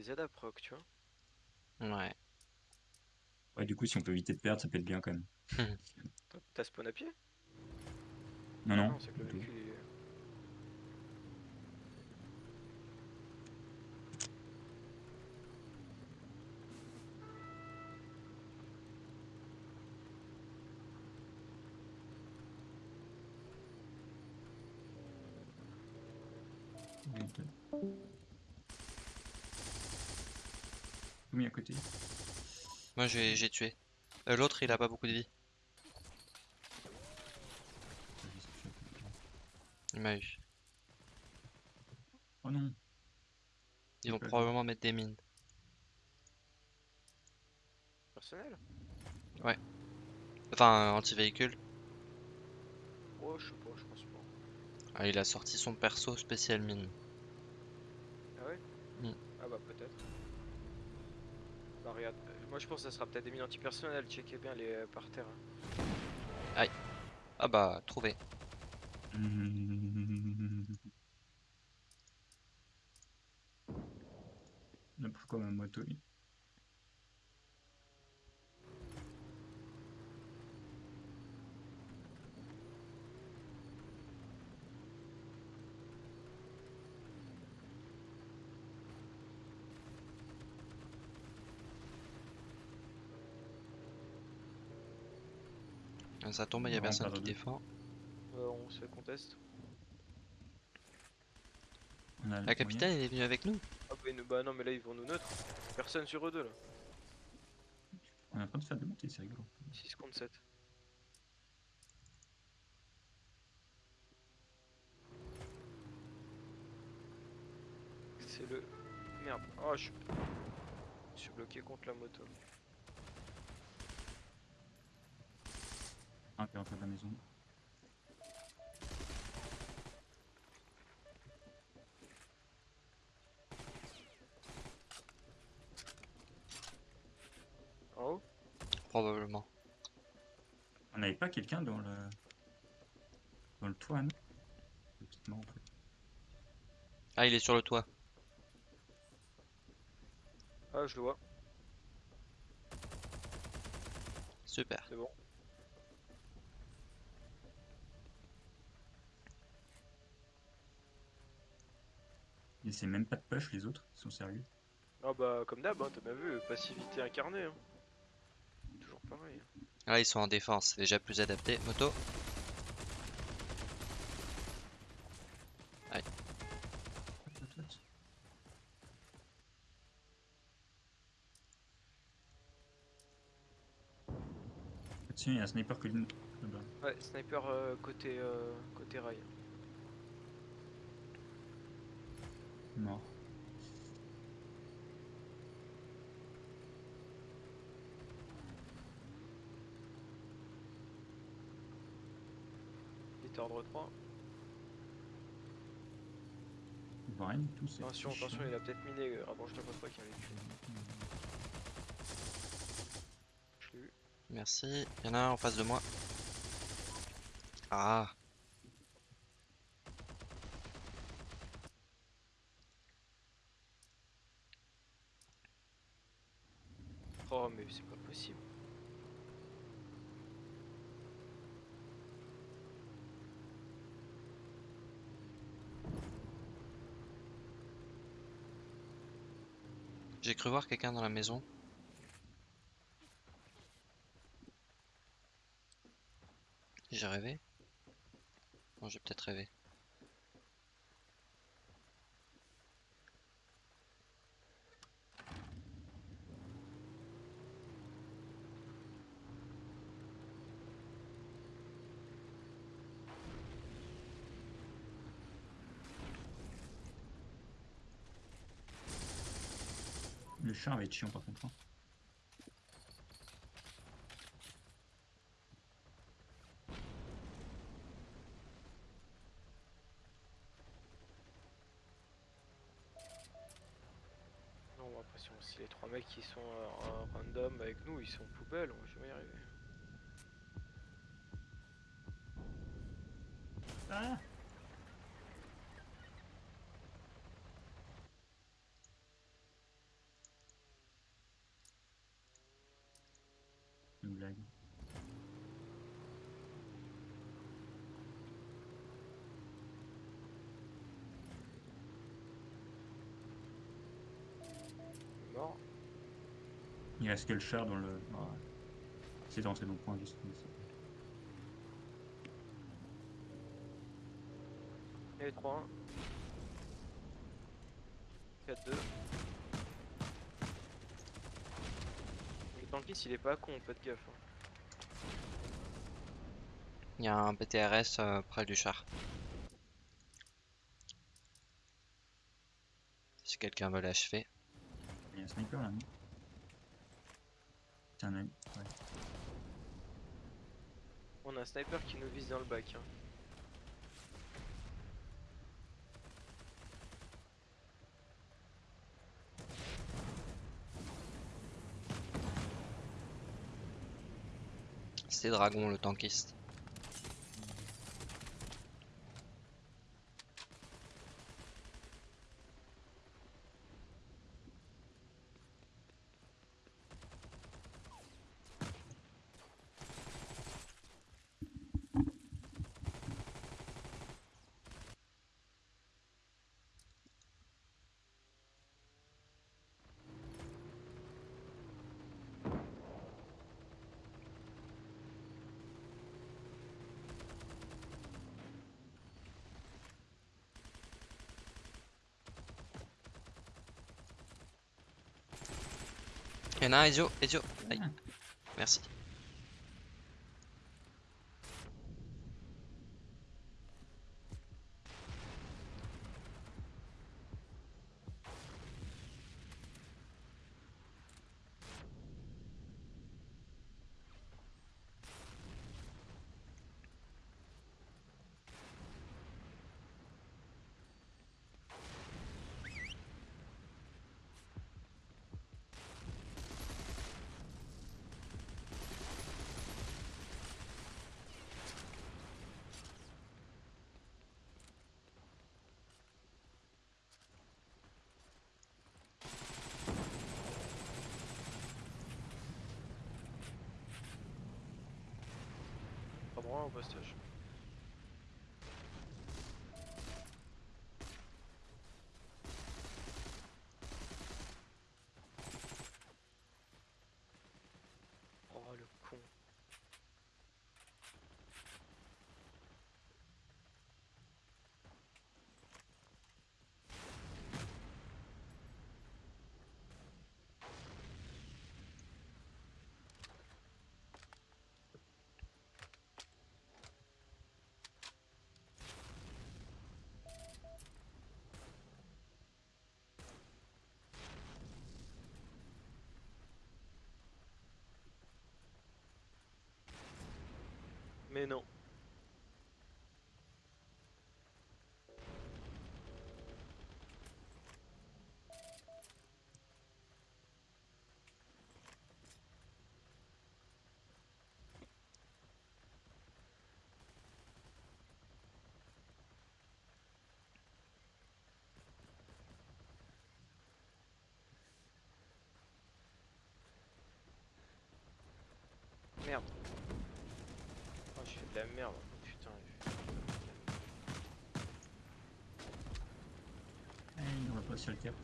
les à proc, tu vois. Ouais. Ouais, du coup, si on peut éviter de perdre, ça peut être bien quand même. T'as- spawn à pied? Non, Ah non. c'est que le véhicule est- peut- Mis à côté. Moi j'ai j'ai tué. Euh, L'autre il a pas beaucoup de vie. Il m'a eu. Oh non. Ils vont Ouais. probablement mettre des mines. personnel? Enfin, anti-véhicule. Oh, je sais pas, je pense pas. Ah, il a sorti son perso spécial mine. Ah ouais? Mm. Ah bah peut-être. Regarde, moi je pense que ça sera peut-être des mines antipersonnelles, checkez bien les euh, par terre. hein. Ah bah, trouvé. Mais Pourquoi ma moto Ça tombe, il y a On personne qui défend. Euh, on se conteste. On a le La capitaine elle est venue avec nous. Ah bah, bah non mais là ils vont nous neutre. Personne sur eux deux là. On est en train de faire des montées, c'est rigolo. 6 contre 7. C'est le... Merde. Oh je suis... Je suis bloqué contre la moto. La maison. Haut Probablement. On n'avait pas quelqu'un dans le. dans le toit, non? En fait. Ah, il est sur le toit. Ah je le vois, Super. c'est bon. Ils essaient même pas de push, les autres, ils sont sérieux. Ah bah comme d'hab, hein, t'as bien vu, passivité incarnée. hein. Toujours pareil. Là, ils sont en défense, c'est déjà plus adapté. Moto. Hop. Tiens, il y a un sniper que là-bas. Ouais, sniper euh, côté, euh, côté rail. Mort. Il est ordre 3. On voit rien du tout. c'est Attention, attention, il a peut-être miné. euh, Rapproche-toi pas. Je l'ai vu. Merci. Il y en a un en face de moi. Ah. Oh, mais c'est pas possible. J'ai cru voir quelqu'un dans la maison. J'ai rêvé Non, j'ai peut-être rêvé. Char va être chiant par contre. hein. Non, on a l'impression aussi les trois mecs qui sont euh, random avec nous, ils sont poubelles, on va jamais y arriver. Ah mort. Que le char dans le. Ah. C'est dans ces bons points juste ici. Il y avait 3 1 4 2 Le tankiste il est pas con, faites gaffe. hein. Il y a un PTRS euh, près du char. Si quelqu'un veut l'achever. Il y a un sniper là, non? C'est un ami. Ouais. On a un sniper qui nous vise dans le bac. hein. C'est Dragon le tankiste. Il y en a un, Ezio, Ezio. Aïe. Ah. Merci. Pas droit au postage. Oh le con. Mais non. Merde. Je fais de la merde. Putain. je- Ah, il n'aura pas sur le cap.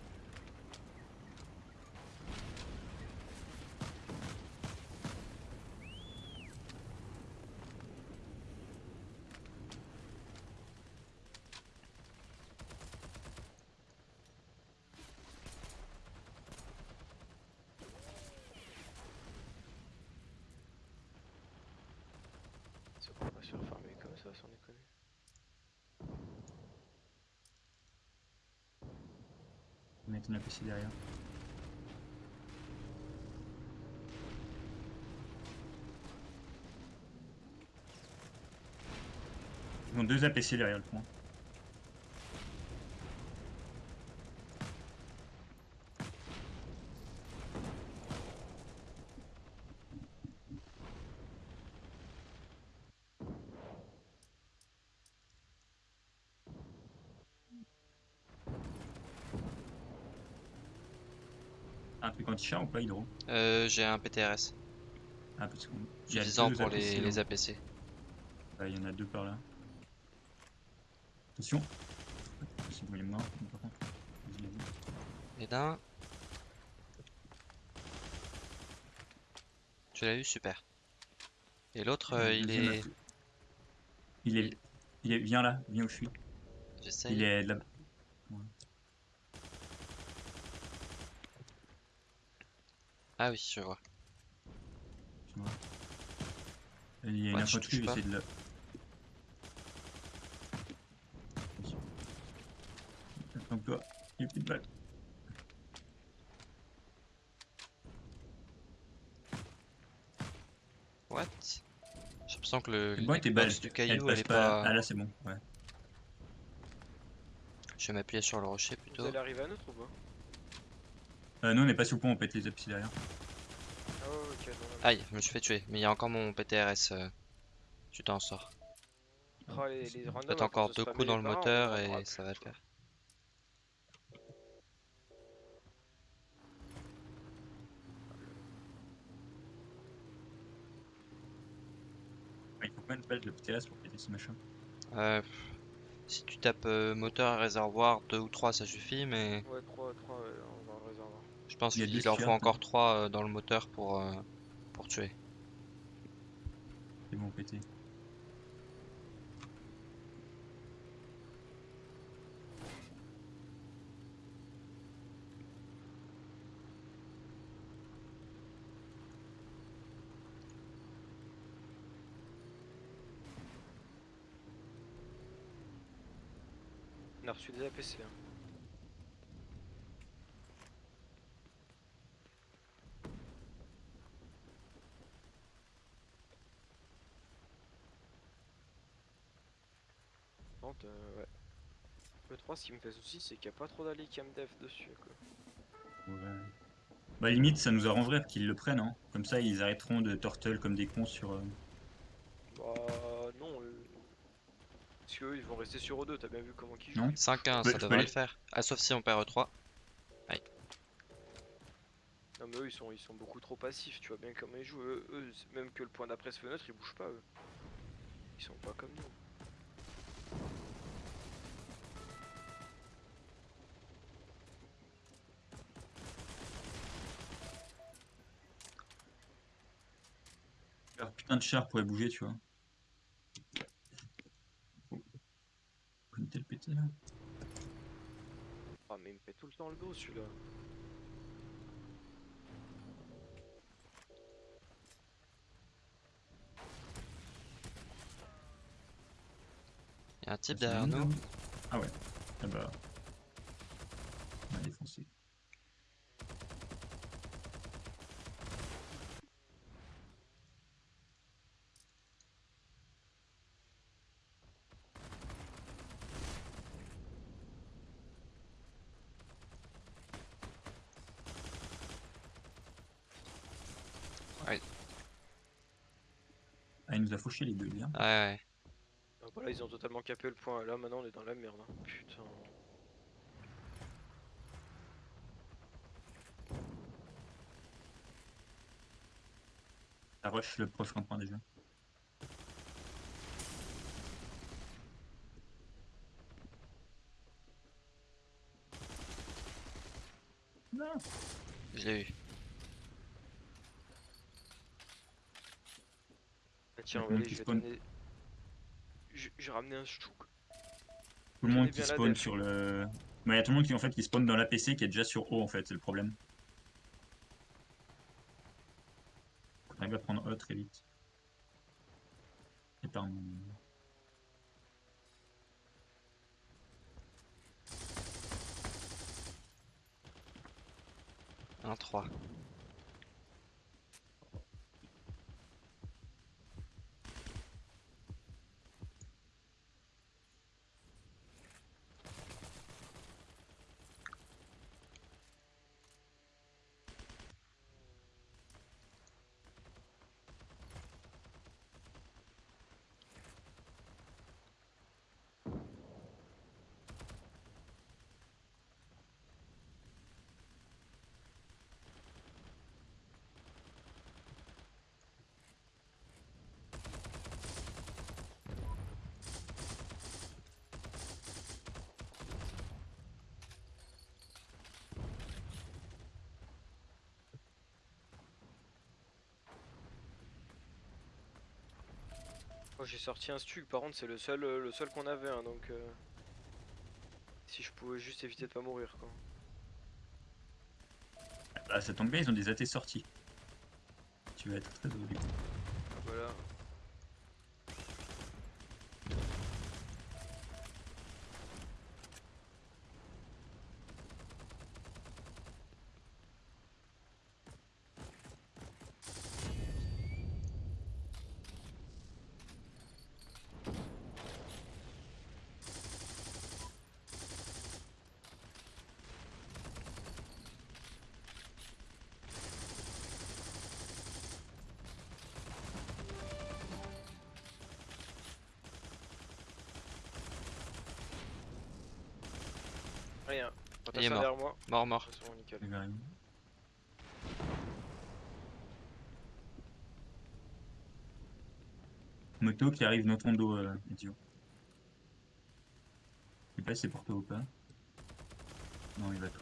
C'est qu'on va se faire farmer comme ça sans déconner. Mettre un APC derrière. Ils ont deux APC derrière le point. anti-char ou pas hydro euh, J'ai un PTRS. Ah, parce qu'on. J'ai pour les, les hein. APC. Il ouais, y en a deux par là. Attention Si vous voulez mort, par contre. Et d'un. Tu l'as eu, super. Et l'autre, euh, il, est... il est. Il est. Viens là, viens où je suis. J'essaye. Il est là. Ah oui, je vois. tu vois. Il y a une Ouais, infanterie, je je vais touche essayer de la. Attends toi, il y a plus de balles. What? J'ai l'impression que le tes l'Xbox balles, du caillou, elle est pas. pas. Ah là, c'est bon, ouais. Je vais m'appuyer sur le rocher Vous plutôt. allez arriver à notre ou pas? Euh, nous, on n'est pas sous le pont, on pète les appuis derrière. Ah ouais. Aïe, je me suis fait tuer. Mais il y a encore mon PTRS. euh, Tu t'en sors. Ah, les, les randoms, encore deux coups dans le moteur et ça va le faire. Ouais, il faut combien de balles de PTS pour péter ce machin Euh, si tu tapes euh, moteur et réservoir, deux ou trois ça suffit, mais Ouais, 3, 3, on va le réservoir. je pense qu'il leur faut encore peut-être. trois euh, dans le moteur pour, euh, pour tuer. C'est bon, pété. On a reçu des APC. Hein. Euh, ouais. Le 3, ce qui me fait souci, c'est qu'il n'y a pas trop d'alliés camdev dessus. Quoi. Ouais. Bah, limite, ça nous arrangerait qu'ils le prennent, hein. Comme ça, ils arrêteront de turtle comme des cons sur. euh, Bah, non. euh, Parce qu'eux, ils vont rester sur E2, t'as bien vu comment ils jouent. Non. ils 5-1, peux- ça devrait le faire. Ah, sauf si on perd E3. Non mais eux ils sont, ils sont beaucoup trop passifs, tu vois bien comment ils jouent. Eux, eux, même que le point d'après se fenêtre, ils bougent pas eux. Ils sont pas comme nous. Putain de char pourrait bouger, tu vois. Comme tel pété là. Ah mais il me fait tout le temps le dos celui-là. Il y a un type C'est derrière nous. Ah ouais. Ah bah. On a défoncé. Ouais. Fauché les deux, bien. Ouais, ouais. Ah, bah là ils ont totalement capé le point, là maintenant on est dans la merde. hein. Putain. Ça rush le proche rond-point déjà. Non. Je l'ai eu. Tiens, Maintenant allez, je vais spawn. donner. J'ai ramené un chouk. Tout le monde qui spawn sur le. Mais il y a tout le monde qui en fait qui spawn dans l'APC qui est déjà sur haut en fait, c'est le problème. On arrive à prendre E très vite. Et par Un 3. Moi j'ai sorti un stug, par contre c'est le seul, euh, le seul qu'on avait, hein, donc euh, si je pouvais juste éviter de pas mourir quoi. Ah, ça tombe bien, ils ont des AT sortis. Tu vas être très du coup. Voilà. Rien. Quand Il est mort. derrière moi, Mort, mort. façon, Moto qui arrive dans ton dos, euh, idiot. Je sais pas si c'est pour toi ou pas. Non, il va tout.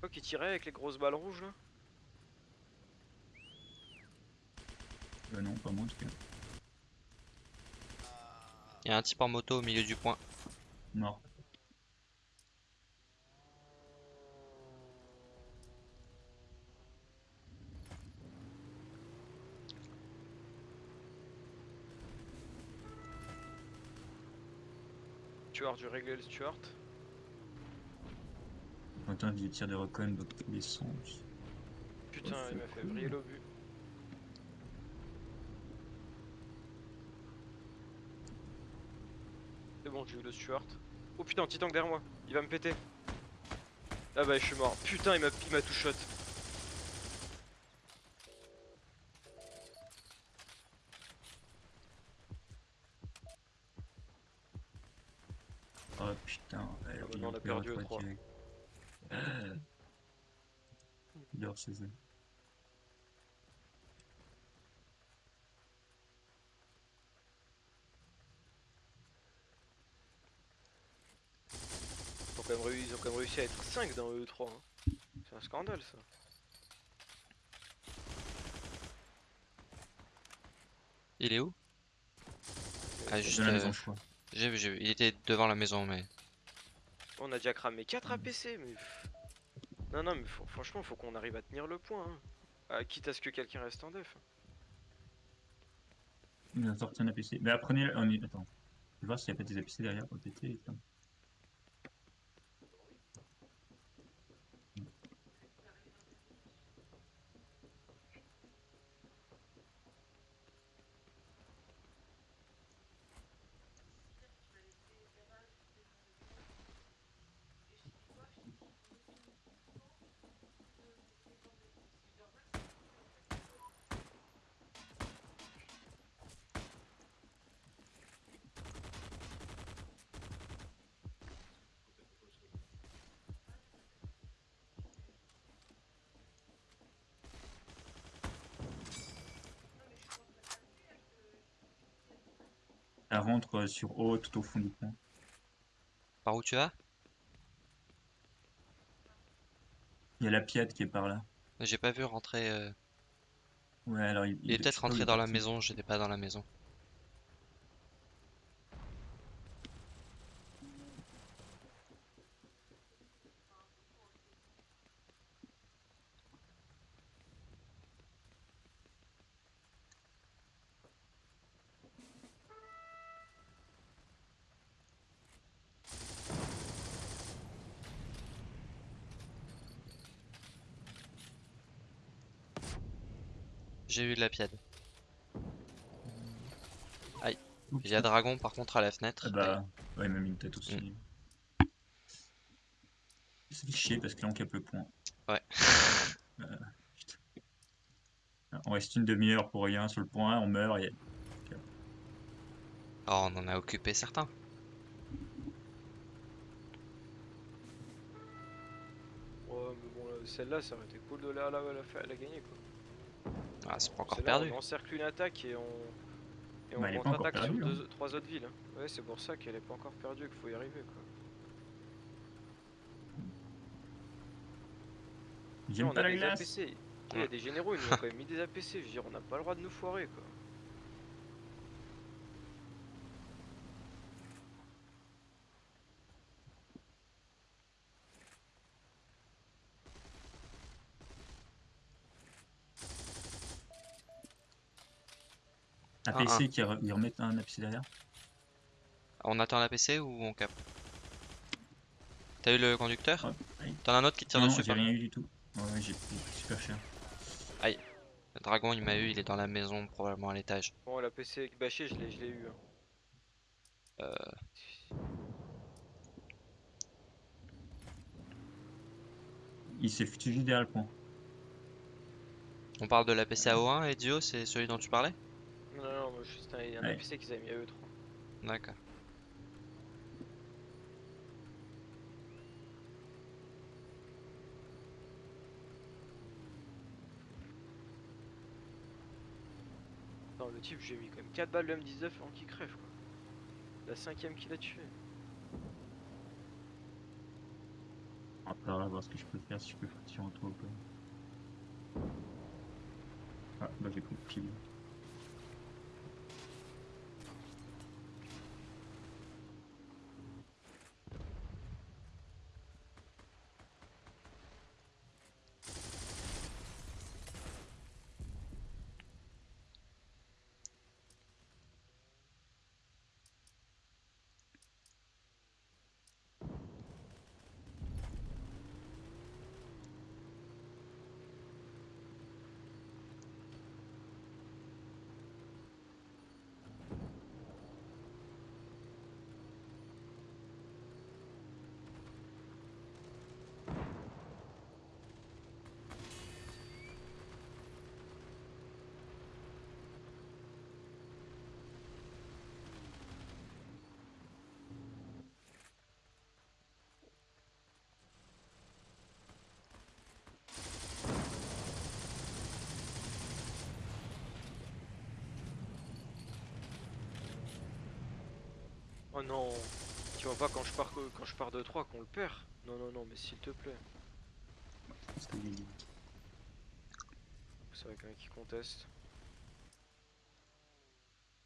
Toi qui tirait avec les grosses balles rouges là? Euh, non, pas moi en tout cas. Il y a un type en moto au milieu du point. Mort. Stuart, je régler le Stuart. J'entends des tirs de recon dans tous les sens. Putain, Oh, il m'a fait briller l'obus. C'est bon, j'ai eu le Stuart. Oh putain, petit tank derrière moi, il va me péter. Ah bah je suis mort. Putain, il m'a il m'a tout shot. Oh putain, bah il non, on a perd perdu trois trois. direct. Euh. Il dort chez eux. Ils ont, quand même réussi, à être 5 dans E3. hein. C'est un scandale ça. Il est où? Ah, juste. Dans la euh, maison, je crois. j'ai vu, j'ai vu. Il était devant la maison, mais. On a déjà cramé 4 APC, mais. pff. Non, non, mais faut- franchement, faut qu'on arrive à tenir le point. hein. Ah, quitte à ce que quelqu'un reste en def. Il a sorti un APC. Mais apprenez. On est... Attends. Je vais voir s'il n'y a pas des APC derrière pour péter. putain. Elle rentre euh, sur haut, tout au fond du pont. Par où tu vas? Il y a la Piat qui est par là. J'ai pas vu rentrer. euh, Ouais, alors il, Il est je peut-être il rentré dans la maison, j'étais pas dans la maison. J'ai eu de la piade. Oups. Il y a Dragon par contre à la fenêtre. Ah bah, ouais, il m'a mis une tête aussi. Mm. Ça fait chier parce que là on capte le point. Ouais. Euh, putain. On reste une demi-heure pour rien sur le point, on meurt et Oh, on en a occupé certains. Ouais, mais bon, là, celle-là, ça aurait été cool de la, la, la, la gagner quoi. Ah, c'est pas encore perdu. On encercle une attaque et on. Et on Bah, encore contre-attaque sur deux, trois autres villes. hein. Ouais, c'est pour ça qu'elle est pas encore perdue et qu'il faut y arriver quoi. J'aime on pas a la des glace. APC. Il y a des généraux, ils nous ont quand même mis des APC. Je veux dire, on n'a pas le droit de nous foirer quoi. Un Ah, PC qui re- ils remettent un APC derrière. On attend la PC ou on capte T'as eu le conducteur? Ouais. T'en as un autre qui tire Non, dessus j'ai pas rien eu du tout. Ouais, j'ai super cher. Le dragon il m'a eu, il est dans la maison, probablement à l'étage. Bon, l'APC bâché, je l'ai je l'ai eu. hein. Euh. Il s'est fusillé derrière le pont. On parle de la PC AO1 et Dio, c'est celui dont tu parlais? Non, non, non, moi, juste un, un Ouais. Qu'ils avaient mis à eux 3. D'accord. Attends, le type, j'ai mis quand même 4 balles de M19 avant qu'il crève quoi. La cinquième qu'il a tué. Après, on va voir ce que je peux faire, si je peux partir en toi ou pas. Ah, bah j'ai compris. Oh non Tu vois pas quand je pars quand je pars de 3 qu'on le perd Non non non mais s'il te plaît. C'est vrai quelqu'un qui conteste.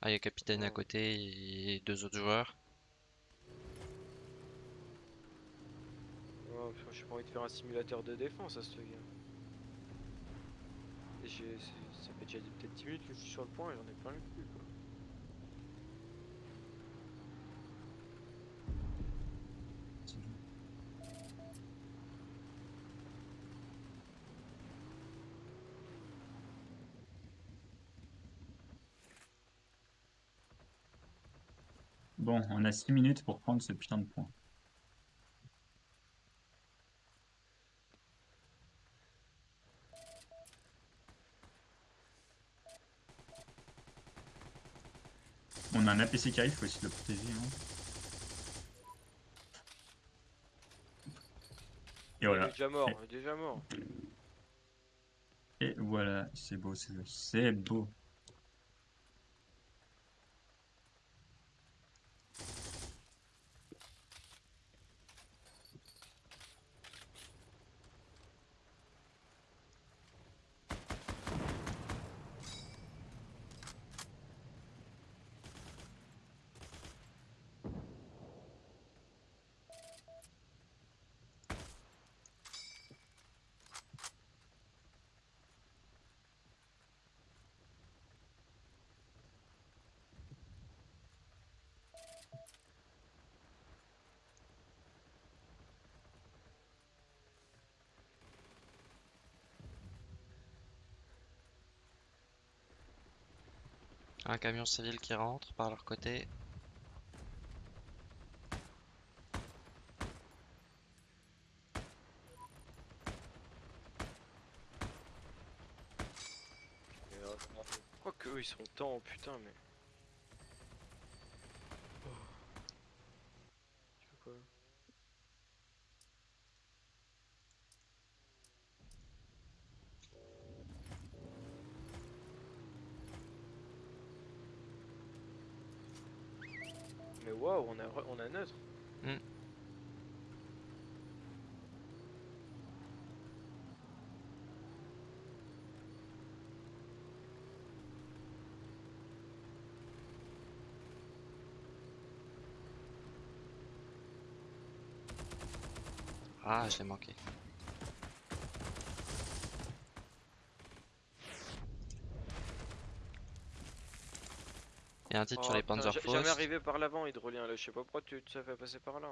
Ah, il y a capitaine à côté et deux autres joueurs. Putain, j'ai pas envie de faire un simulateur de défense à ce gars. Et j'ai. Ça fait déjà peut-être 10 minutes que je suis sur le point et j'en ai plein le cul quoi. Bon, on a 6 minutes pour prendre ce putain de point. On a un APC qui arrive, faut essayer de le protéger. hein. Et Il voilà. est déjà mort, il est déjà mort. Et voilà, c'est beau, c'est beau, c'est beau. Un camion civil qui rentre par leur côté. Euh, Pourquoi que eux ils sont tant putain mais. Oh. Tu fais quoi Mais waouh, on a, re- on a neutre. Hmm. Ah, je l'ai manqué. Il y a un titre sur Oh, les putain, Panzer ja- Jamais arrivé par l'avant, Hydrolien, là. Je sais pas pourquoi tu, t'as fait passer par là.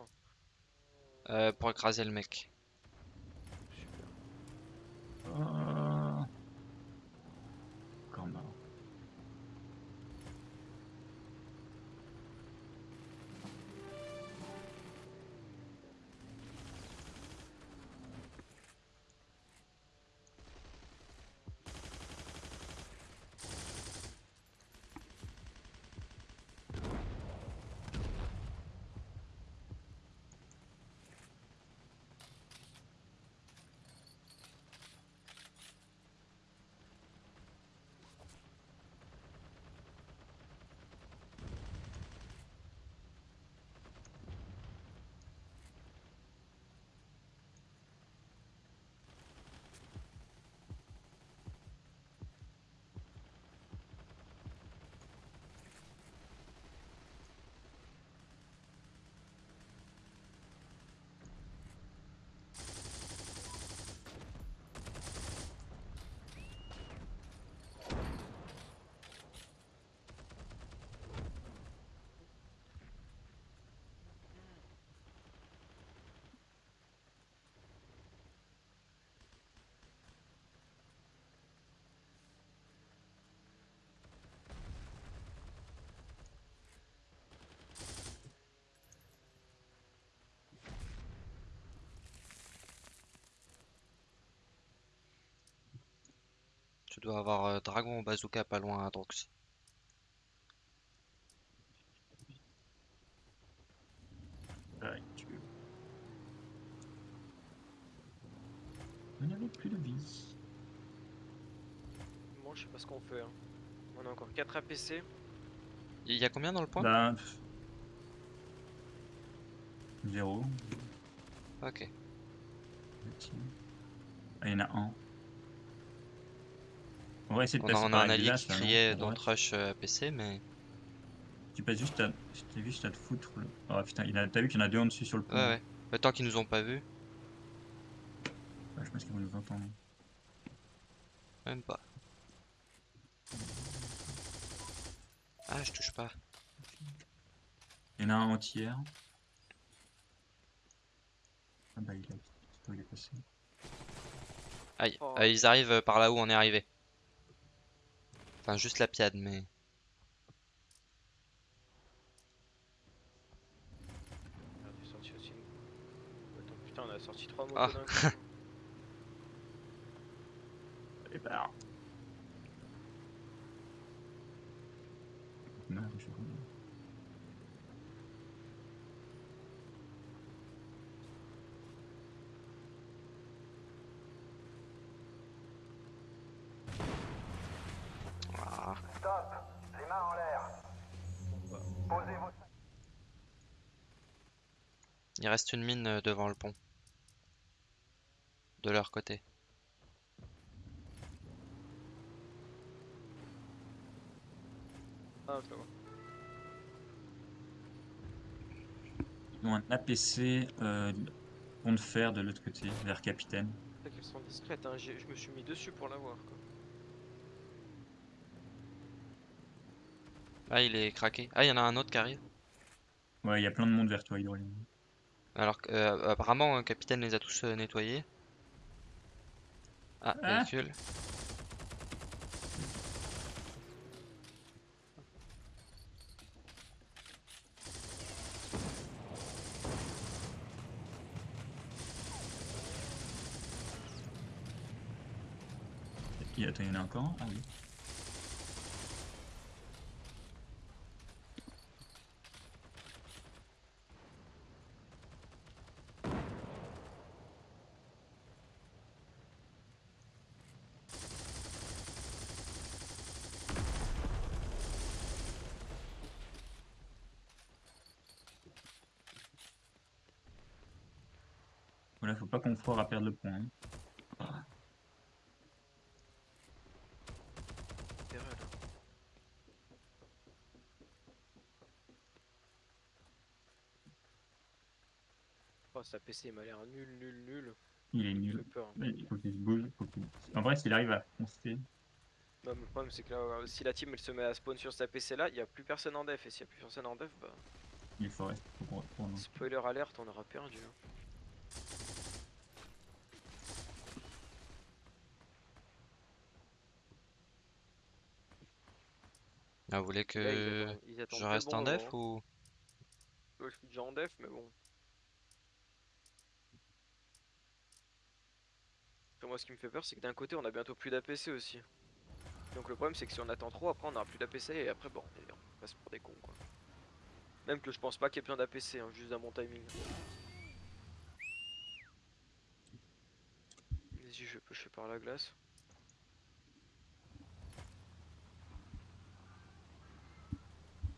euh, pour écraser le mec. Super. Euh... Encore marre. Tu dois avoir euh, Dragon ou Bazooka pas loin à Drox. Tac. On n'avait plus de vie. Bon, je sais pas ce qu'on fait. hein. On a encore 4 APC. Il y a combien dans le point? Bah... pff. Zéro. Ok. Ah, il y en a un. On va essayer de On a, passer on a par un allié qui criait droite. rush euh, APC, mais. Tu passes juste à... Je t'ai vu juste à te foutre. le- Oh putain, il a... t'as vu qu'il y en a deux en dessus sur le pont. Ouais, ouais. Temps qu'ils nous ont pas vu, Ouais, je pense qu'ils vont nous entendre. même pas. Ah, je touche pas. Il y en a un en tiers. Ah bah il a... il est passé. Aïe, Oh. Euh, ils arrivent par là où on est arrivé. Enfin, juste la piade, mais. Merde, j'ai sorti aussi une- Attends, putain, on a sorti 3 mots Ah. Et bah... Non, je Il reste une mine euh, devant le pont. De leur côté. Ah, ça va. Ils ont un APC euh, pont de fer de l'autre côté, vers Capitaine. C'est qu'elles sont discrètes, hein. je me suis mis dessus pour l'avoir. quoi. Ah, il est craqué. Ah, il y en a un autre qui arrive. Ouais, il y a plein de monde vers toi, Hydrolien. Alors que, euh, apparemment, un capitaine les a tous euh, nettoyés. Ah, véhicule. Il, y en a encore? Ah oui. Qu'on foire à perdre le point. hein. Oh, APC il m'a l'air nul, nul, nul. Il est nul. peur. Mais Il faut qu'il se bouge. faut qu'il- En vrai, s'il arrive à foncer, Non, mais le problème c'est que là, euh, si la team elle se met à spawn sur cet APC là, il y a plus personne en def. Et s'il y a plus personne en def, bah. il. Faut retourne. Spoiler alerte, on aura perdu. hein. Ah, vous voulez Là, ils que attendent- ils attendent je reste bon en def moment, ou... hein. Ouais, je suis déjà en def, mais bon. Après, moi, ce qui me fait peur, c'est que d'un côté, on a bientôt plus d'APC aussi. Donc le problème, c'est que si on attend trop, après, on aura plus d'APC et après, bon, on passe pour des cons, quoi. Même que je pense pas qu'il y ait besoin d'APC, hein, juste dans mon timing. Vas-y, je vais pusher par la glace.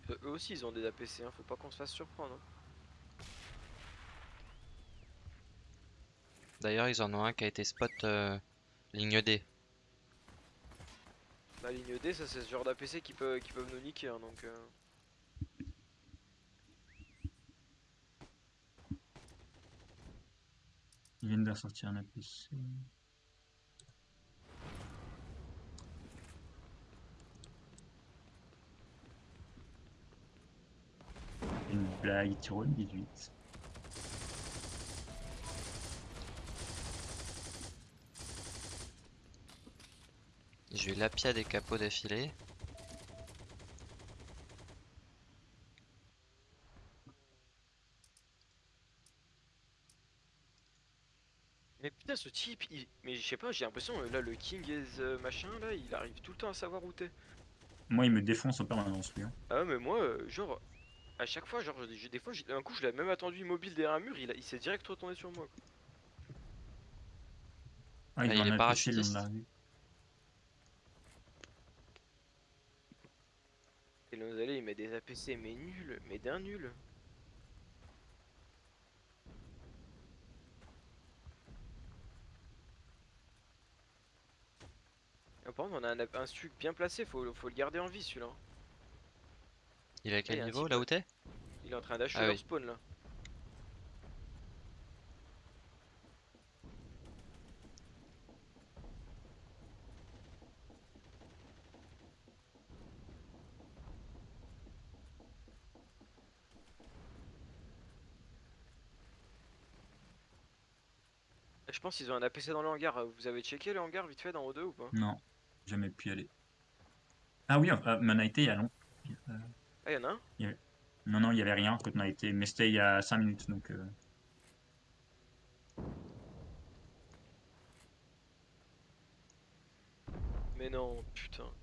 Eux aussi, ils ont des APC, hein, faut pas qu'on se fasse surprendre. hein. D'ailleurs, ils en ont un qui a été spot euh, ligne D. La ligne D, ça c'est ce genre d'APC qui, peut, qui peuvent nous niquer, hein, donc... euh, Ils viennent de sortir un APC. Une blague, Tyrone 18. J'ai eu l'Apia des capots d'affilée. Mais putain, ce type, il- mais je sais pas, j'ai l'impression, euh, là, le King is euh, machin, là, il arrive tout le temps à savoir où t'es. Moi, il me défonce en permanence, lui. hein. Ah ouais, mais moi, euh, genre, à chaque fois, genre, j'ai- des fois, j'ai- un coup, je l'ai même attendu immobile derrière un mur, il, s'est direct retourné sur moi. quoi. Ah, Ah, il il en est a APC, il en parachutiste. Et là, il met des APC, mais nul, mais d'un nul. Ah, par contre, on a un, un stuc bien placé, faut, faut le garder en vie celui-là. Il est à quel niveau là où t'es? Il est en train d'achever Ah leur oui. spawn là. Je pense qu'ils ont un APC dans le hangar. Vous avez checké le hangar vite fait dans O2 ou pas? Non, jamais pu y aller. Ah oui, euh, on a été il y a long. Ah, y'en a un? Non, non, il y avait rien quand on a été, mais c'était il y a 5 minutes, donc... euh, Mais non, putain.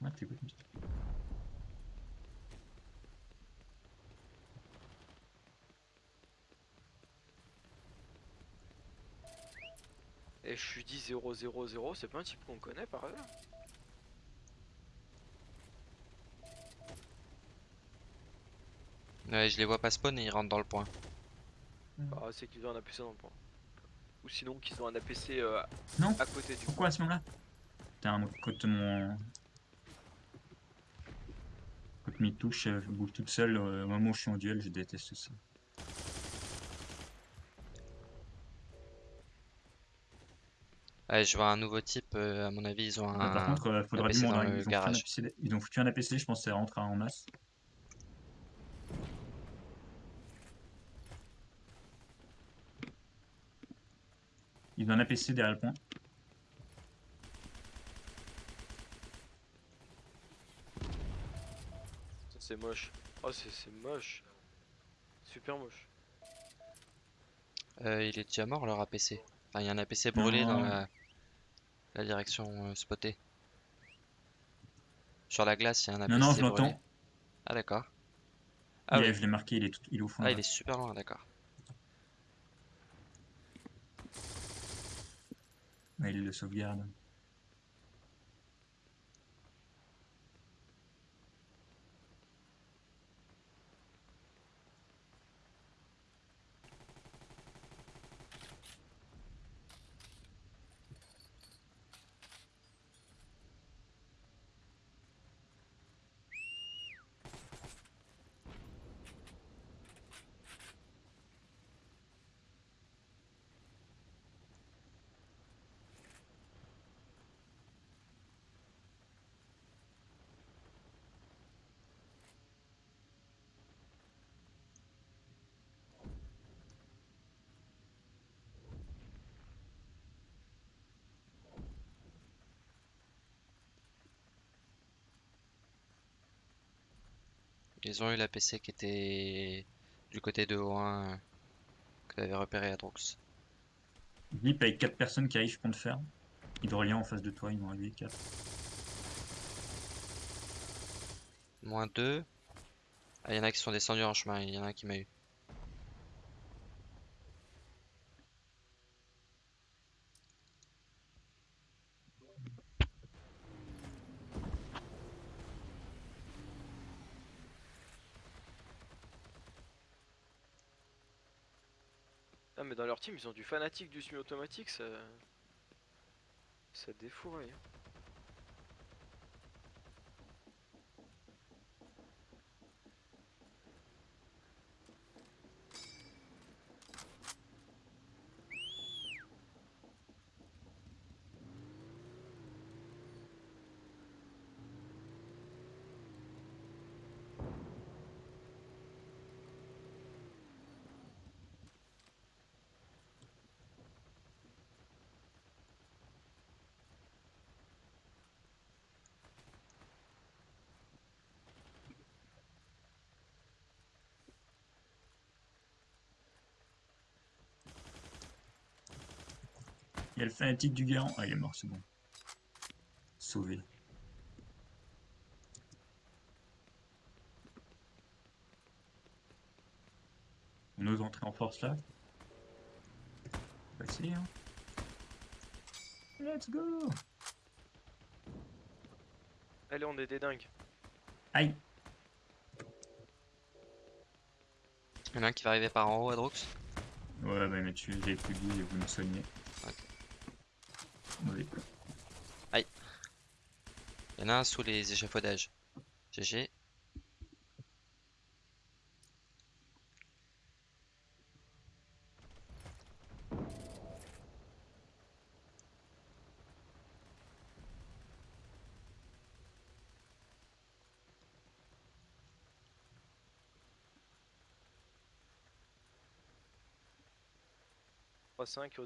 Ouais, t'es quoi comme ça Et je suis dit 0 0 0, c'est pas un type qu'on connaît par hasard? Ouais, je les vois pas spawn et ils rentrent dans le point. Ah, c'est qu'ils ont un APC dans le point. Ou sinon qu'ils ont un APC euh, Non. à côté du Pourquoi à ce moment-là? Putain, quand mon... Quand mes touches euh, bougent toutes seules euh, au moment où je suis en duel, je déteste ça. Ouais, je vois un nouveau type, euh, à mon avis, ils ont Ah, par un... contre, euh, faudra APC du monde, dans hein, le ils, ont foutu un garage. APC ils ont foutu un APC, je pense que ça rentre en masse. Ils ont un APC derrière le point. C'est moche. Oh, c'est c'est moche. Super moche. Euh, il est déjà mort leur APC. Enfin, il y a un APC brûlé dans Non. la, la direction euh, spotée. Sur la glace, il y a un APC Non, non, je l'entends. Ah d'accord. Ah Il oui. est- Je l'ai marqué, il est, tout- il est au fond. Ah, là. il est super loin, d'accord. Ouais, il le. Ils ont eu la PC qui était du côté de O1 euh, que t'avais repéré à Drox. Vip avec 4 personnes qui arrivent contre fer. Hydrolien en face de toi, ils vont arriver 4. Moins 2. Ah, il y en a qui sont descendus en chemin, il y en a qui m'a eu. Ils ont du fanatique du semi-automatique ça... Ça défouraille. hein. Il y a le fanatique du garant. Ah, il est mort, c'est bon. Sauvé. On ose entrer en force là? On va essayer, hein. Let's go Allez on est des dingues. Aïe Il y en a un qui va arriver par en haut à Drox. Ouais, bah, mais tu j'ai plus dit et vous me soignez. Mauvais. Il y en a un sous les échafaudages. GG. Trois 5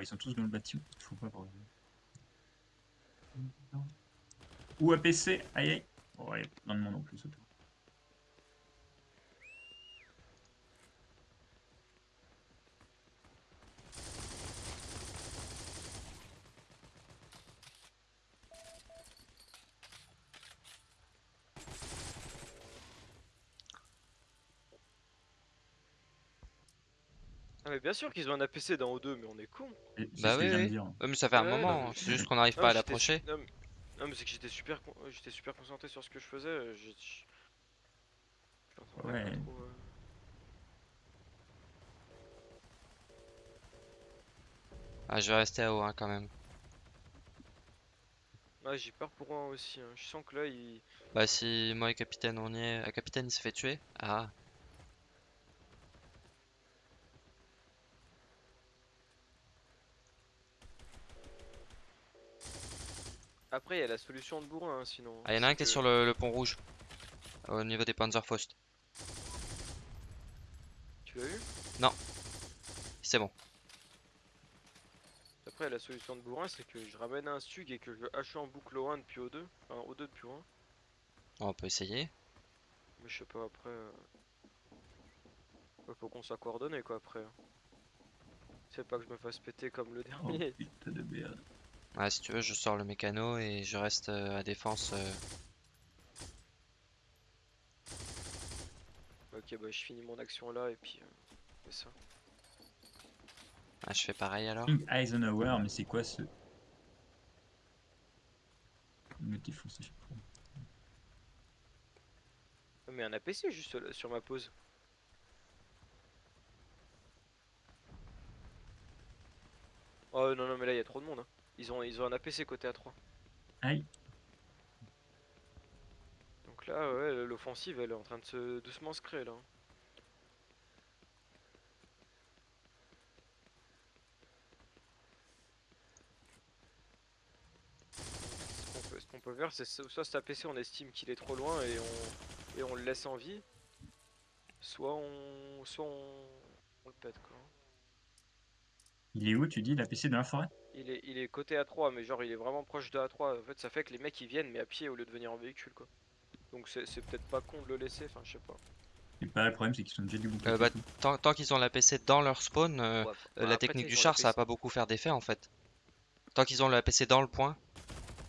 au 2. Ouais, ils sont tous dans le bâtiment. Voir. Ou APC, aïe aïe. Oh, il y a plein de monde en plus autour. Ah mais bien sûr qu'ils ont un APC dans O2 mais on est con. Bah oui. Ouais, mais ça fait un Ouais, moment, c'est juste qu'on n'arrive pas à l'approcher. Non, mais- non, mais c'est que j'étais super, con- j'étais super concentré sur ce que je faisais. euh, je- Ouais. trop, euh. Ah, je vais rester à haut hein, quand même. Ouais, j'ai peur pour un aussi. hein. Je sens que là il. Bah si moi et Capitaine on y est... Ah, Capitaine il s'est fait tuer Ah, Après il y a la solution de bourrin hein, sinon. ah y en a un qui est sur le, le pont rouge. Au niveau des Panzerfaust. Tu l'as eu? C'est bon. Après la solution de bourrin c'est que je ramène un stug et que je hache en boucle O1 depuis O2. Enfin O2 depuis O1. On peut essayer. Mais je sais pas après. euh, ouais, faut qu'on soit coordonné quoi après. C'est pas que je me fasse péter comme le Oh dernier. putain de merde. Ouais, si tu veux, je sors le mécano et je reste euh, à défense. euh. Ok bah je finis mon action là et puis. euh, c'est ça. Ah, je fais pareil alors. King Eisenhower, mais c'est quoi ce? Chaque fois. Ouais, Mais un APC juste là, sur ma pause. Oh non non mais là il y a trop de monde. hein. Ils ont ils ont un APC côté A3. Aïe. Donc là ouais l'offensive elle est en train de se doucement se créer là. hein. Ce qu'on peut, faire c'est so- soit cet APC on estime qu'il est trop loin et on et on le laisse en vie. Soit on soit on, on le pète quoi. Il est où, tu dis, la PC dans la forêt? Il est, il est côté A3, mais genre il est vraiment proche de A3. En fait, ça fait que les mecs ils viennent, mais à pied au lieu de venir en véhicule, quoi. Donc c'est c'est peut-être pas con de le laisser, enfin, je sais pas. Et pas le problème, c'est qu'ils sont déjà du bouclier. Euh, bah, tant, tant qu'ils ont l'APC dans leur spawn, euh, Ouais, euh, bah, la technique du char, ça va l'APC. pas beaucoup faire d'effet en fait. Tant qu'ils ont le APC dans le point.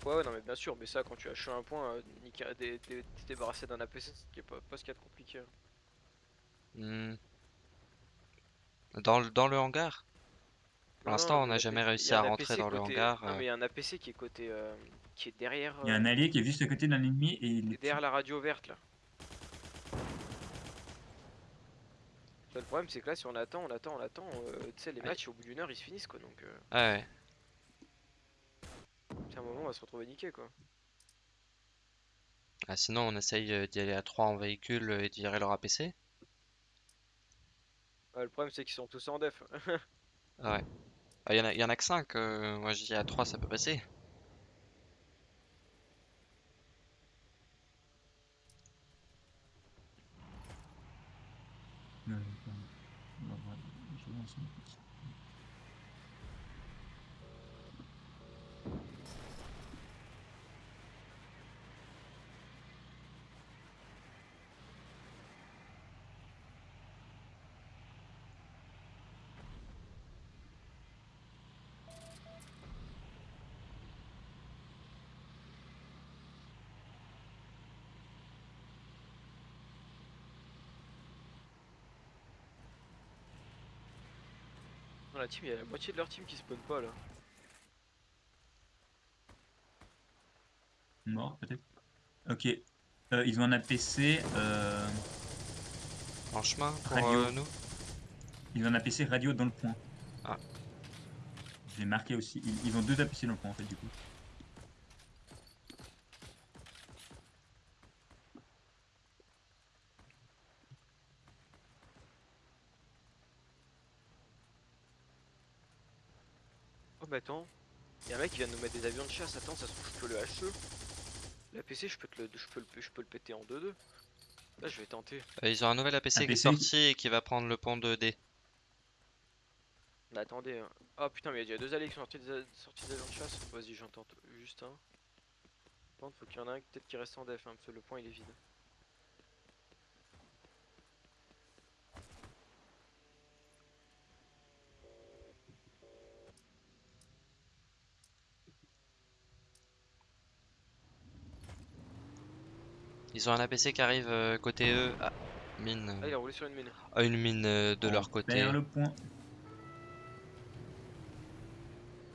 Ouais, ouais, non, mais bien sûr, mais ça, quand tu as un point, euh, niquer- dé- dé- te débarrasser d'un APC, c'est qui est pas, pas ce qu'il y a de compliqué. hein. hmm, Dans le, dans le hangar? Pour l'instant, on n'a jamais réussi à rentrer dans le hangar. Non, euh. mais il y a un APC qui est côté. euh, qui est derrière. Il y a un euh, allié qui est juste à côté d'un ennemi et il est derrière la radio verte là. Ça, Le problème, c'est que là, si on attend, on attend, on attend, euh, tu sais, les Ouais. matchs au bout d'une heure ils se finissent quoi, donc euh, Ah ouais. c'est un moment on va se retrouver niqué quoi. Ah, sinon, on essaye euh, d'y aller à 3 en véhicule euh, et de virer leur APC. Ouais, le problème, c'est qu'ils sont tous en def. Ah ouais. Ah, Il y en a, y en a que 5. moi, je dis à 3, ça peut passer. Ouais, ouais. On va voir. Je lance un petit- Dans la team, il y a la moitié de leur team qui spawn pas là. Mort, peut-être. Ok. Euh, ils ont un APC. Euh... En chemin pour Radio. euh, nous. Ils ont un APC radio dans le point. Ah. Je l'ai marqué aussi. Ils, ils ont deux APC dans le point en fait du coup. Oh, attends, il y a un mec qui vient de nous mettre des avions de chasse. Attends, ça se trouve, je peux le HE. La PC, je peux, te le, je, peux le, je peux le péter en 2-2. Là, je vais tenter. Euh, ils ont un nouvel APC qui est sorti et qui va prendre le pont 2D. Mais attendez. hein. Ah putain, mais il y a deux alliés qui sont sortis des, a- avions de chasse. Vas-y, j'en tente juste un. Par contre, faut qu'il y en ait un peut-être qui reste en def, hein, parce que le point il est vide. Ils ont un APC qui arrive euh, côté eux. Ah, mine. Ah, il a roulé sur une mine. Ah, une mine euh, de On leur côté. perd le point.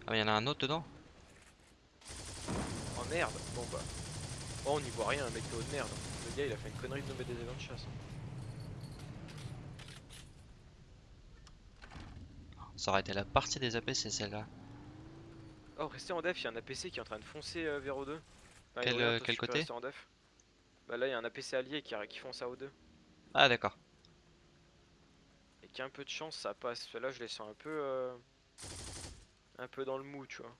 Ah, mais il y en a un autre dedans Oh merde Bon bah. Oh, on n'y voit rien, un mec de haut de merde. Le gars, il a fait une connerie de nous mettre des avions de chasse. Ça aurait été la partie des APC celle-là. Oh, restez en def, il y a un APC qui est en train de foncer euh, vers O2. Enfin, Quel, côté rester en def. Bah là, il y a un APC allié qui, qui fonce à O2. Ah, d'accord. Et qui a un peu de chance, ça passe. Là, je les sens un peu. euh, Un peu dans le mou, tu vois.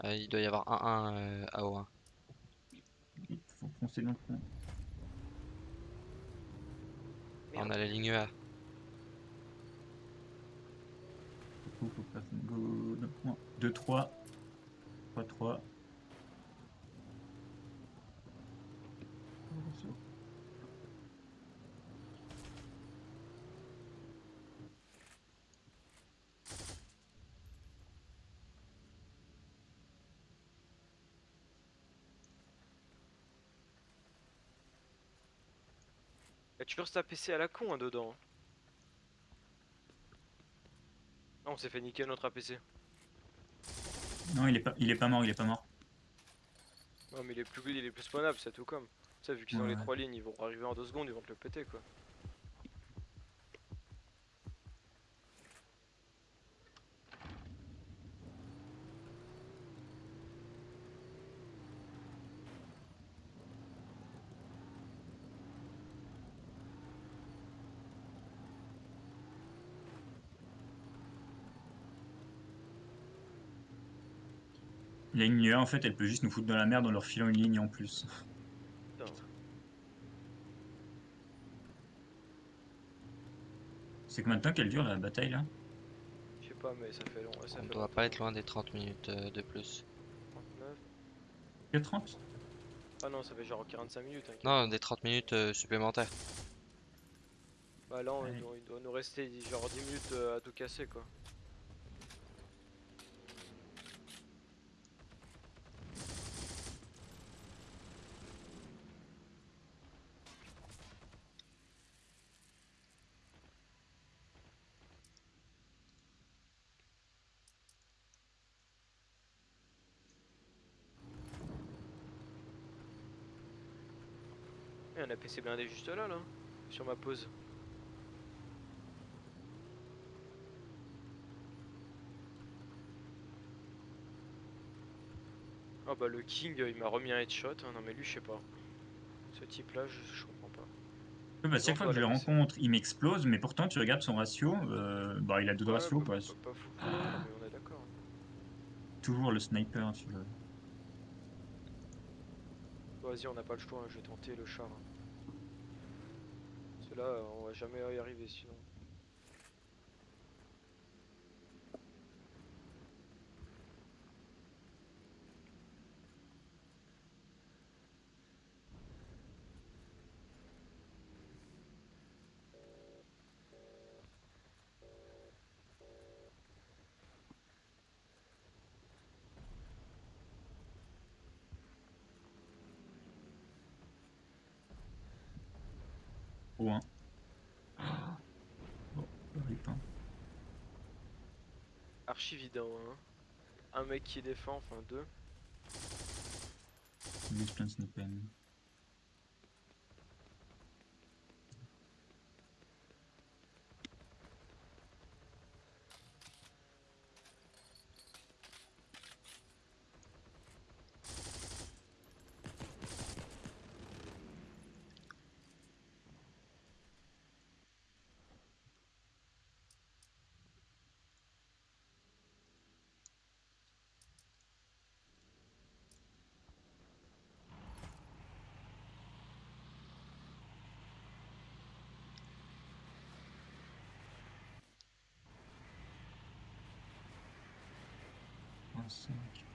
Ah, il doit y avoir 1-1 euh, à O1. Il faut foncer dans le point. On a la ligne A. Du coup, faut pas go dans le point. 2, 3. 3, 3. Il y a toujours cet APC à la con hein, dedans. Ah, on s'est fait niquer notre APC. Non, il est pas, il est pas mort, il est pas mort. Non, mais il est plus, il est plus spawnable, c'est tout comme. Tu sais, vu qu'ils ont les trois lignes, ils vont arriver en deux secondes, ils vont te le péter quoi. La ligne 1, en fait, elle peut juste nous foutre dans la merde en leur filant une ligne en plus. Putain. C'est combien de temps qu'elle dure la bataille là? Je sais pas, mais ça fait long. Ça On fait doit longtemps. pas être loin des 30 minutes euh, de plus. 39. Que 30 Ah non, ça fait genre 45 minutes. hein, Non, des 30 minutes euh, supplémentaires. Bah là, on- Ouais. il, doit, il doit nous rester genre 10 minutes euh, à tout casser quoi. Et un APC blindé juste là, là, sur ma pause. Ah bah le King il m'a remis un headshot, hein. non mais lui je sais pas. Ce type là je, je comprends pas. Bah, chaque fois que je le Voilà, c'est- rencontre, il m'explose, mais pourtant, tu regardes son ratio, euh, bah, il a deux de Ouais, ratio, bah, quoi. Pas, pas fou, non, mais on est d'accord. Toujours le sniper, tu vois. Vas-y on n'a pas le choix, hein, je vais tenter le char. hein. Là on va jamais y arriver sinon. Au 1. Bon, rip, hein. Archi vidant hein. Un mec qui défend, enfin deux. Il use plein de soon.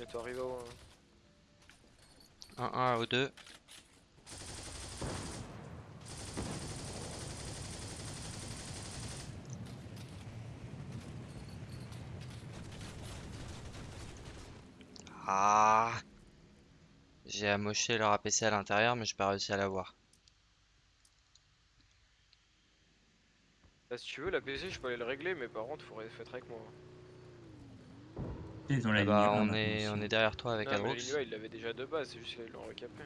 Bientôt arrivé au. 1-1 au 2. Ah J'ai amoché leur APC à l'intérieur, mais j'ai pas réussi à l'avoir. Là, si tu veux, la PC, je peux aller le régler, mais par contre, faut faut être avec moi. Ils ont la Ah bah, 1 on est, on est derrière toi avec Adrox. l'Illinois, il l'avait déjà de base, c'est juste qu'ils l'ont recapé.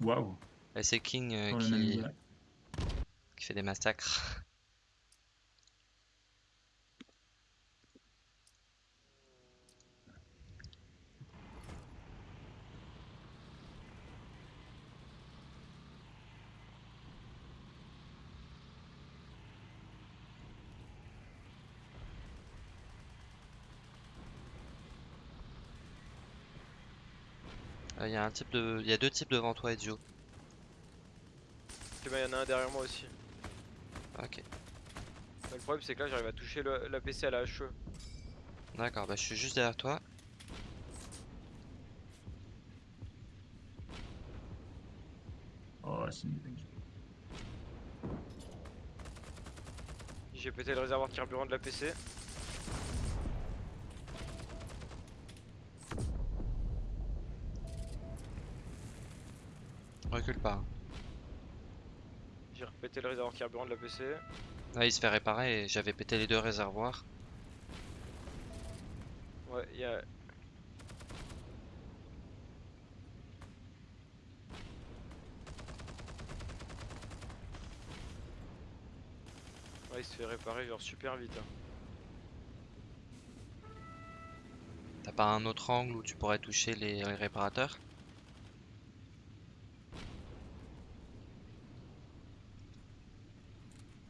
Waouh. Et c'est King euh, qui, qui fait des massacres. Il y a un type de, il y a deux types devant toi, Ezio. Ok, bah, il y en a un derrière moi aussi. Ok, Bah, le problème, c'est que là, j'arrive à toucher le- la PC à la HE. d'accord. Bah, je suis juste derrière toi. Oh, c'est. J'ai pété le réservoir de carburant de la PC. Recule pas. hein. J'ai répété le réservoir carburant de la PC. Là, il se fait réparer et j'avais pété les deux réservoirs. Ouais, il y a. Ouais, il se fait réparer genre super vite. hein. T'as pas un autre angle où tu pourrais toucher les, les réparateurs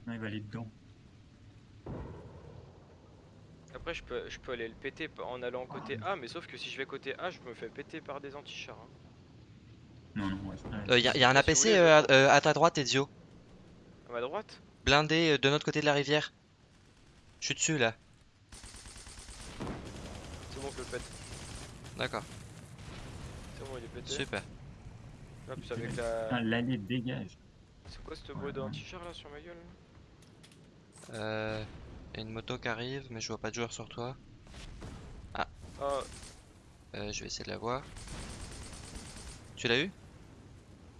Non, il va aller dedans. Après, je peux, je peux aller le péter en allant côté A, mais sauf que si je vais côté A, je me fais péter par des antichars. hein. Non, non, ouais, Euh, y, a- y a un APC euh, à, euh, à ta droite, Ezio. À ma droite? Blindé euh, de notre côté de la rivière. Je suis dessus là. C'est bon, je le pète. D'accord, C'est bon, il est pété. super. Plus avec la. L'allée dégage. C'est quoi cette bruit d'antichar là sur ma gueule là? Euh, y a une moto qui arrive, mais je vois pas de joueur sur toi. Ah, Euh, je vais essayer de la voir. Tu l'as eu?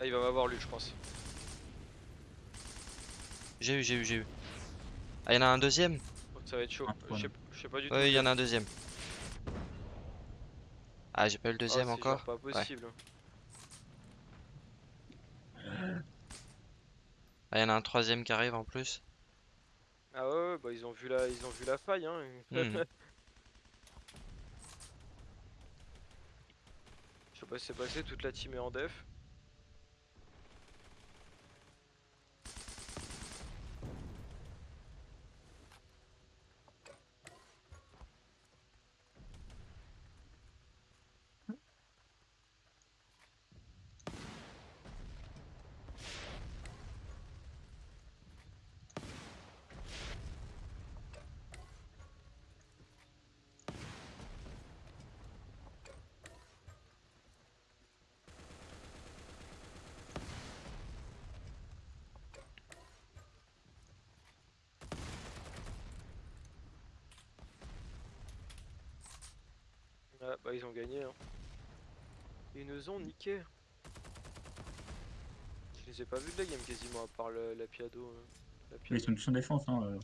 Ah, il va m'avoir lui, je pense. J'ai eu, j'ai eu, j'ai eu. Ah, y en a un deuxième? Donc ça va être chaud. Je sais pas du tout. Oui, il y en a un deuxième. Ah, j'ai pas eu le Ah, deuxième c'est encore? Pas possible. Ah, y en a un troisième qui arrive en plus. Ah ouais, ouais, bah ils ont vu la, ils ont vu la faille hein. Mhm. Je sais pas ce qui s'est passé, toute la team est en def. Ah bah ils ont gagné hein. Ils nous ont niqué. Je les ai pas vus de la game quasiment à part le- la Piado. euh, la Mais ils sont tous en défense. Hein, euh.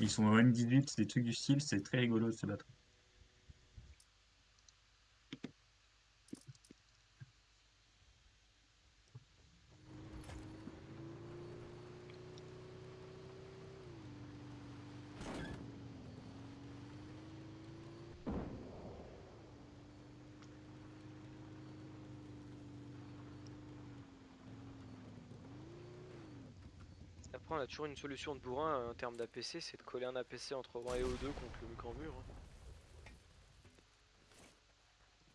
Ils sont au M18, c'est des trucs du style, c'est très rigolo de se battre. Après on a toujours une solution de bourrin euh, en termes d'APC, c'est de coller un APC entre 1 et O2 contre le grand mur. hein.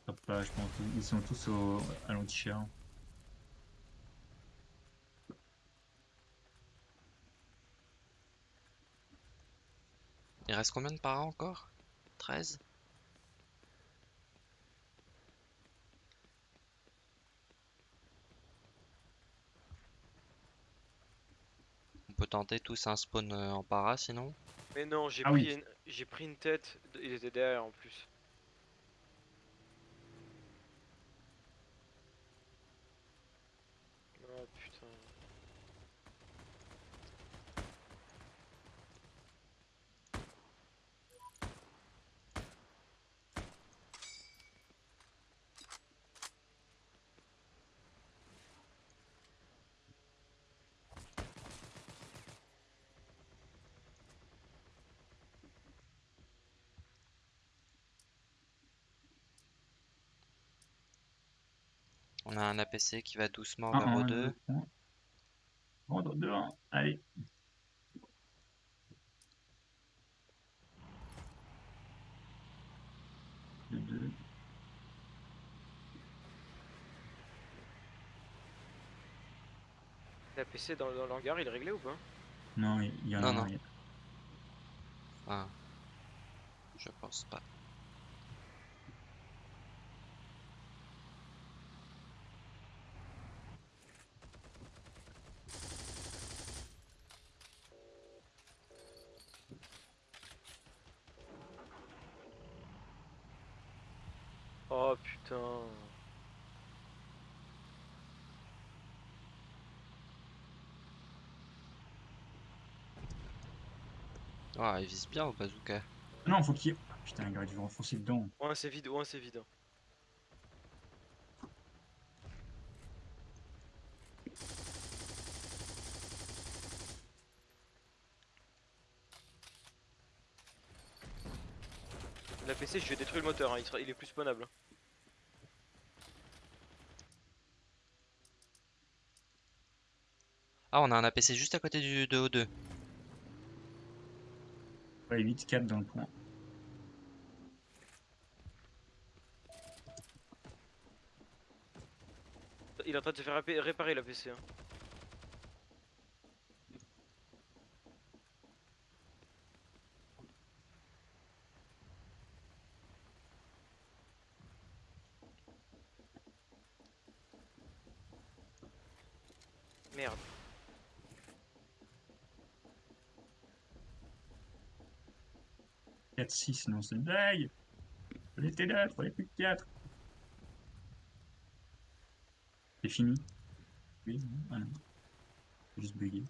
Hop là, je pense ils sont tous au, à l'anti-cher. Il reste combien de paras encore? 13 tenter tous un spawn euh, en para sinon? Mais non, j'ai Ah pris, oui. une... j'ai pris une tête, il était derrière en plus. Oh putain. On a un APC qui va doucement Un, vers un, O2. deux, un. Rendre deux, un. Allez. Deux, deux. L'APC dans, dans l'hangar il est réglé ou pas? Non, il y, en Non, a non. a- Ah. Je pense pas. putain. Ah, il vise bien au bazooka. Non, faut qu'il. Putain, il aurait dû renfoncer dedans. Ouais, c'est vide, ouais, c'est vide. La PC, je vais détruire le moteur, hein. il est plus spawnable. Ah, on a un APC juste à côté du de O2. Ouais, 8, 4 dans le point. Il est en train de se faire réparer la PC. hein. Merde. 4, 6, non, c'est une blague. Fallait était là, fallait plus que 4. C'est fini. Oui, non, ah non. Juste bugué.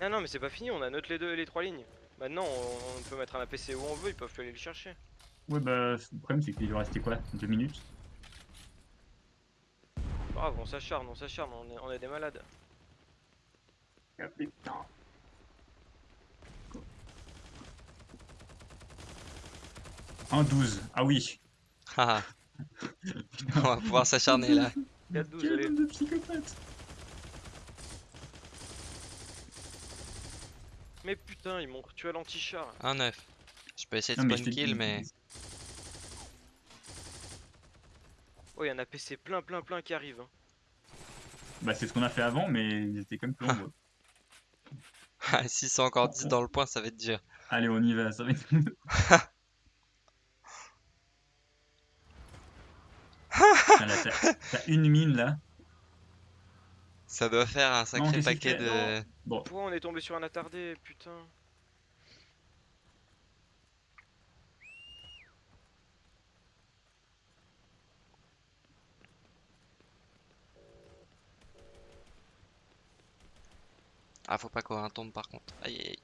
Ah non mais c'est pas fini, on a note les deux les trois lignes. Maintenant on, on peut mettre un APC où on veut, ils peuvent plus aller le chercher. Ouais, bah, le problème, c'est qu'il doit rester quoi? 2 minutes? Bravo, on s'acharne, on s'acharne, on est, on est des malades. Ah, putain. En 12, ah oui. Haha. on va pouvoir s'acharner là. 4-12, Quel allez. bande de psychopathes Mais putain, ils m'ont tué à l'anti-char. Un 9. Je peux essayer de spawn kill, mais. Oh, il y a APC plein, plein, plein qui arrive. hein. Bah, c'est ce qu'on a fait avant, mais ils étaient comme plus nombreux. Ah, si c'est encore 10 dans le point, ça va être dur. Allez, on y va, ça va être. Putain, là, t'as- T'as une mine là. Ça doit faire un sacré paquet de. Bon, Pourquoi on est tombé sur un attardé, putain Ah, faut pas qu'on tombe par contre. Aïe aïe aïe.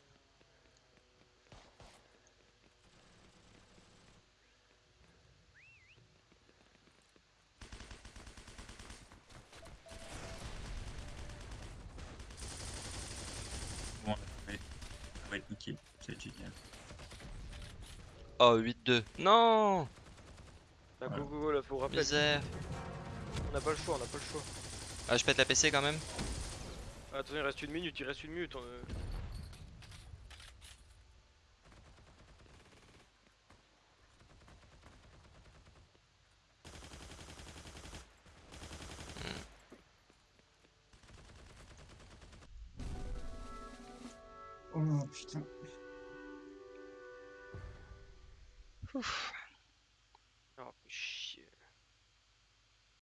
bon, ouais, ça va être être génial. Oh, 8-2. Non Voilà. go, go, go, là, faut rappeler. Misère. On n'a pas le choix, on n'a pas le choix. Ah, je pète la PC quand même Ah, Attends, il reste une minute, il reste une minute. on,